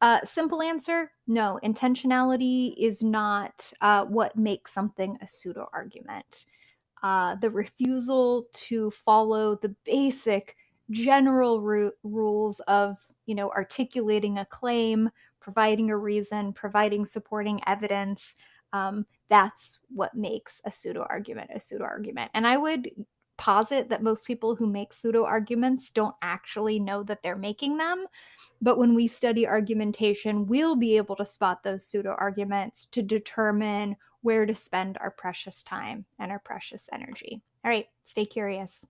Uh, simple answer no, intentionality is not uh, what makes something a pseudo argument. Uh, the refusal to follow the basic general ru- rules of you know articulating a claim providing a reason providing supporting evidence um, that's what makes a pseudo argument a pseudo argument. And i would posit that most people who make pseudo arguments don't actually know that they're making them but when we study argumentation, we'll be able to spot those pseudo arguments to determine where to spend our precious time and our precious energy. All right, stay curious.